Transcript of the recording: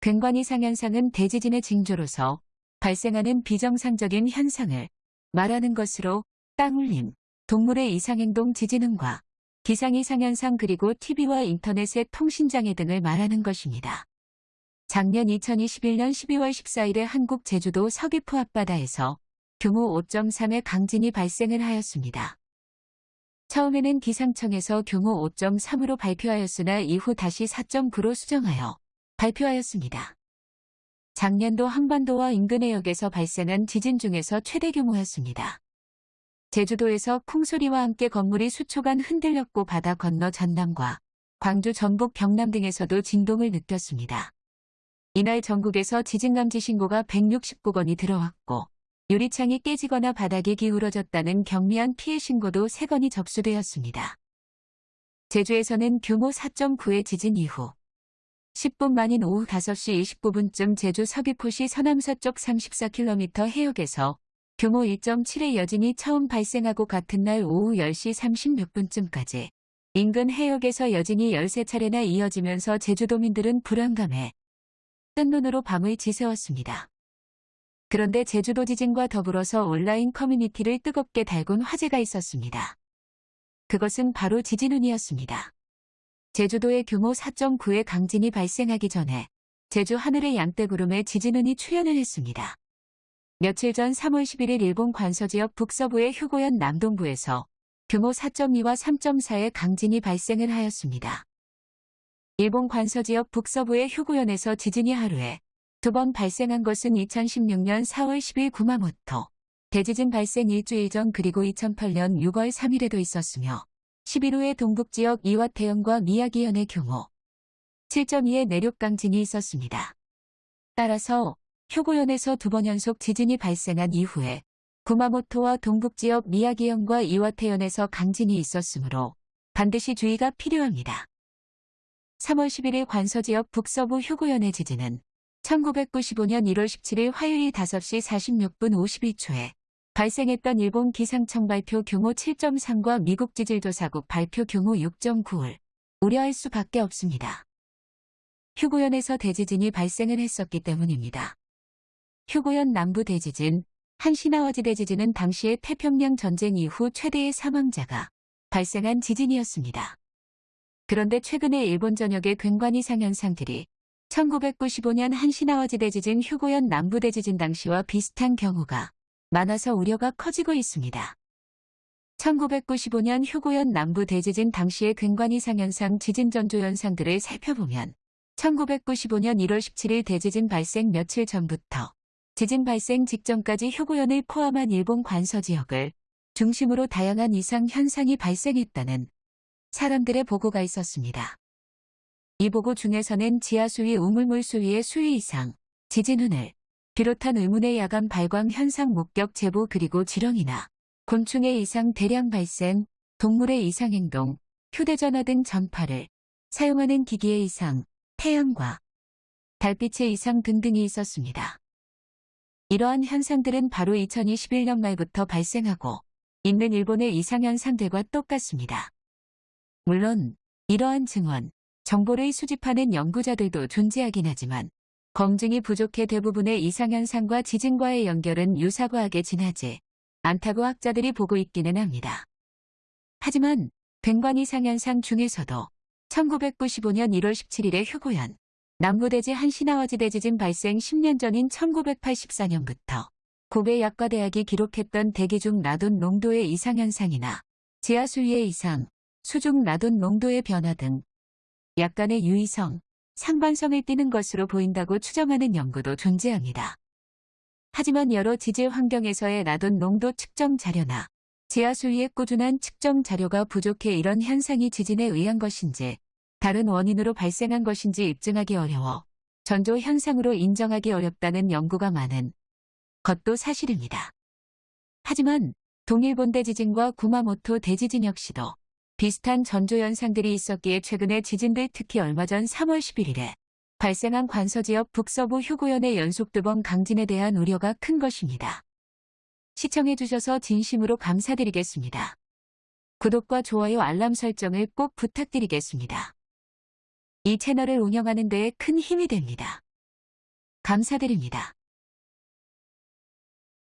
괭관 이 상 현상은 대지진의 징조로서 발생하는 비정상적인 현상을 말하는 것으로 땅울림, 동물의 이상행동 지진음과 기상 이상현상 그리고 TV와 인터넷의 통신장애 등을 말하는 것입니다. 작년 2021년 12월 14일에 한국 제주도 서귀포 앞바다에서 규모 5.3의 강진이 발생을 하였습니다. 처음에는 기상청에서 규모 5.3으로 발표하였으나 이후 다시 4.9로 수정하여 발표하였습니다. 작년도 한반도와 인근 해역에서 발생한 지진 중에서 최대 규모였습니다. 제주도에서 쿵소리와 함께 건물이 수초간 흔들렸고 바다 건너 전남과 광주, 전북, 경남 등에서도 진동을 느꼈습니다. 이날 전국에서 지진감지 신고가 169건이 들어왔고 유리창이 깨지거나 바닥이 기울어졌다는 경미한 피해 신고도 3건이 접수되었습니다. 제주에서는 규모 4.9의 지진 이후 10분 만인 오후 5시 29분쯤 제주 서귀포시 서남서쪽 34km 해역에서 규모 1.7의 여진이 처음 발생하고 같은 날 오후 10시 36분쯤까지 인근 해역에서 여진이 13차례나 이어지면서 제주도민들은 불안감에 뜬 눈으로 밤을 지새웠습니다. 그런데 제주도 지진과 더불어서 온라인 커뮤니티를 뜨겁게 달군 화제가 있었습니다. 그것은 바로 지진운이었습니다. 제주도의 규모 4.9의 강진이 발생하기 전에 제주 하늘의 양떼구름에 지진운이 출현을 했습니다. 며칠 전 3월 11일 일본 관서지역 북서부의 휴고현 남동부에서 규모 4.2와 3.4의 강진이 발생을 하였습니다. 일본 관서지역 북서부의 휴고현에서 지진이 하루에 두 번 발생한 것은 2016년 4월 10일 구마모토 대지진 발생 일주일 전 그리고 2008년 6월 3일에도 있었으며 11 후에 동북지역 이와태현과 미야기현의 규모 7.2의 내륙 강진이 있었습니다. 따라서 휴고현에서 두 번 연속 지진이 발생한 이후에 구마모토와 동북지역 미야기현과 이와태현에서 강진이 있었으므로 반드시 주의가 필요합니다. 3월 11일 관서지역 북서부 휴고현의 지진은 1995년 1월 17일 화요일 5시 46분 52초에 발생했던 일본 기상청 발표 규모 7.3과 미국 지질조사국 발표 규모 6.9를 우려할 수밖에 없습니다. 휴고현에서 대지진이 발생을 했었기 때문입니다. 휴고현 남부 대지진, 한시나와지 대지진은 당시의 태평양 전쟁 이후 최대의 사망자가 발생한 지진이었습니다. 그런데 최근에 일본 전역의 괭관 이상 현상들이 1995년 한시나와지 대지진 휴고현 남부 대지진 당시와 비슷한 경우가 많아서 우려가 커지고 있습니다. 1995년 휴고현 남부 대지진 당시의 괭관 이상 현상 지진 전조 현상들을 살펴보면 1995년 1월 17일 대지진 발생 며칠 전부터 지진 발생 직전까지 휴고현을 포함한 일본 관서 지역을 중심으로 다양한 이상 현상이 발생했다는 사람들의 보고가 있었습니다. 이 보고 중에서는 지하 수위 우물물 수위의 수위 이상, 지진운을 비롯한 의문의 야간 발광 현상 목격 제보 그리고 지령이나 곤충의 이상 대량 발생, 동물의 이상 행동, 휴대전화 등 전파를 사용하는 기기의 이상, 태양과 달빛의 이상 등등이 있었습니다. 이러한 현상들은 바로 2021년 말부터 발생하고 있는 일본의 이상현상들과 똑같습니다. 물론 이러한 증언, 정보를 수집하는 연구자들도 존재하긴 하지만 검증이 부족해 대부분의 이상현상과 지진과의 연결은 유사과학에 지나지 않다고 학자들이 보고 있기는 합니다. 하지만 괭관 이상현상 중에서도 1995년 1월 17일에 휴고현, 남부대지 한시나와지 대 지진 발생 10년 전인 1984년부터 고베 약과대학이 기록했던 대기 중 라돈 농도의 이상현상이나 지하수위의 이상, 수중 라돈 농도의 변화 등 약간의 유의성, 상반성을 띠는 것으로 보인다고 추정하는 연구도 존재합니다. 하지만 여러 지질 환경에서의 라돈 농도 측정 자료나 지하수위의 꾸준한 측정 자료가 부족해 이런 현상이 지진에 의한 것인지 다른 원인으로 발생한 것인지 입증하기 어려워 전조 현상으로 인정하기 어렵다는 연구가 많은 것도 사실입니다. 하지만 동일본 대 지진과 구마모토 대지진 역시도 비슷한 전조 현상들이 있었기에 최근에 지진들 특히 얼마 전 3월 11일에 발생한 관서지역 북서부 휴고현의 연속 두 번 강진에 대한 우려가 큰 것입니다. 시청해주셔서 진심으로 감사드리겠습니다. 구독과 좋아요 알람 설정을 꼭 부탁드리겠습니다. 이 채널을 운영하는 데에 큰 힘이 됩니다. 감사드립니다.